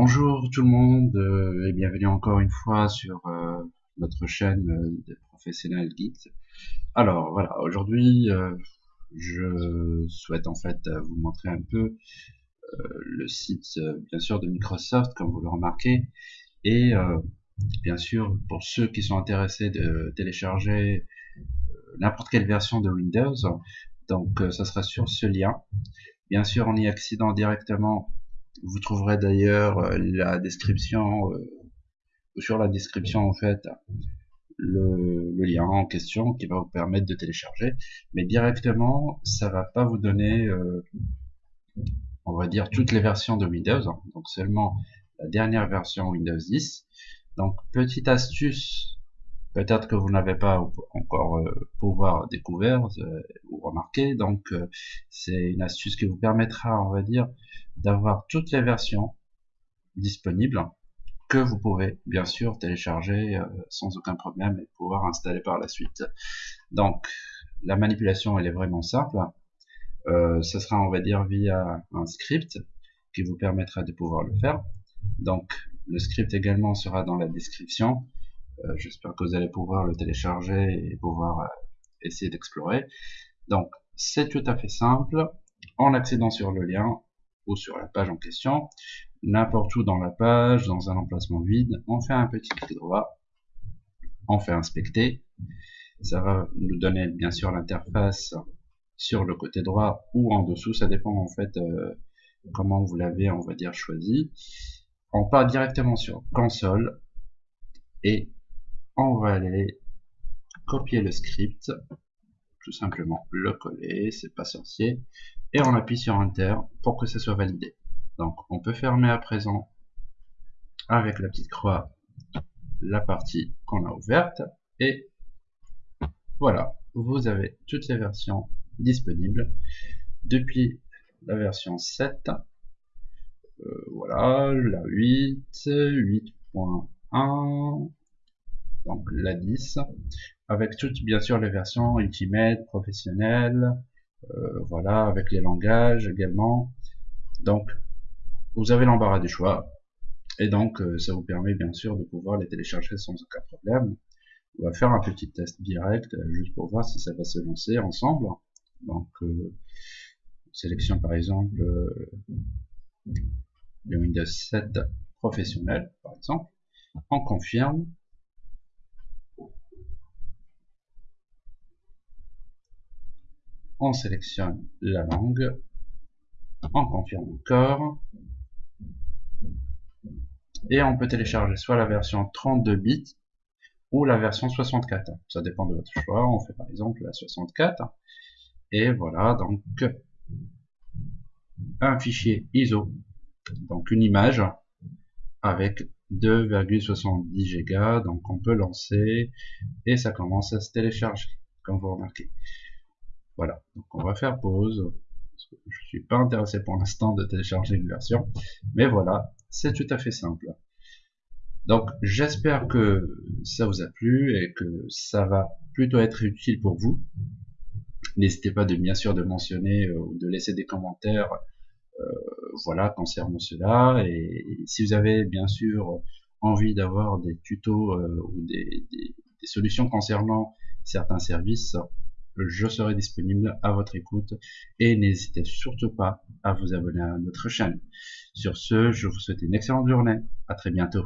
Bonjour tout le monde euh, et bienvenue encore une fois sur euh, notre chaîne euh, des professionnels geeks. Alors voilà, aujourd'hui je souhaite en fait vous montrer un peu le site bien sûr de Microsoft comme vous le remarquez et bien sûr pour ceux qui sont intéressés de télécharger n'importe quelle version de Windows donc ça sera sur ce lien bien sûr en y accédant directement vous trouverez d'ailleurs euh, la description, euh, sur la description en fait, le, lien en question qui va vous permettre de télécharger. Mais directement, ça va pas vous donner, euh, on va dire, toutes les versions de Windows. Hein. donc seulement la dernière version Windows 10. Donc petite astuce, peut-être que vous n'avez pas encore pouvoir découvert ou remarquer. Donc c'est une astuce qui vous permettra, on va dire, d'avoir toutes les versions disponibles que vous pouvez bien sûr télécharger euh, sans aucun problème et pouvoir installer par la suite. Donc la manipulation elle est vraiment simple. Euh, ce sera on va dire via un script qui vous permettra de pouvoir le faire. Donc le script également sera dans la description. Euh, j'espère que vous allez pouvoir le télécharger et pouvoir essayer d'explorer. Donc c'est tout à fait simple. En accédant sur le lien, sur la page en question, n'importe où dans la page, dans un emplacement vide, on fait un petit clic droit, on fait inspecter, ça va nous donner bien sûr l'interface sur le côté droit ou en dessous, ça dépend en fait euh, comment vous l'avez on va dire choisi. On part directement sur console et on va aller copier le script, tout simplement le coller, c'est pas sorcier, et on appuie sur Enter pour que ce soit validé. Donc on peut fermer à présent avec la petite croix la partie qu'on a ouverte et voilà, vous avez toutes les versions disponibles depuis la version 7 euh, voilà, la 8, 8.1 donc la 10 avec toutes bien sûr les versions Ultimate, professionnelles euh, voilà, avec les langages également. Donc, vous avez l'embarras du choix. Et donc, euh, ça vous permet bien sûr de pouvoir les télécharger sans aucun problème. On va faire un petit test direct, euh, juste pour voir si ça va se lancer ensemble. Donc, euh, sélection par exemple le Windows 7 professionnel, par exemple. On confirme. On sélectionne la langue, on confirme encore, et on peut télécharger soit la version 32 bits ou la version 64. Ça dépend de votre choix. On fait par exemple la 64. Et voilà, donc un fichier ISO, donc une image avec 2,70 Go. Donc on peut lancer et ça commence à se télécharger, comme vous remarquez. Voilà, donc on va faire pause. Je suis pas intéressé pour l'instant de télécharger une version, mais voilà, c'est tout à fait simple. Donc j'espère que ça vous a plu et que ça va plutôt être utile pour vous. N'hésitez pas de bien sûr de mentionner euh, ou de laisser des commentaires euh, concernant cela et, si vous avez bien sûr envie d'avoir des tutos euh, ou des, solutions concernant certains services je serai disponible à votre écoute et n'hésitez surtout pas à vous abonner à notre chaîne. Sur ce, je vous souhaite une excellente journée. À très bientôt.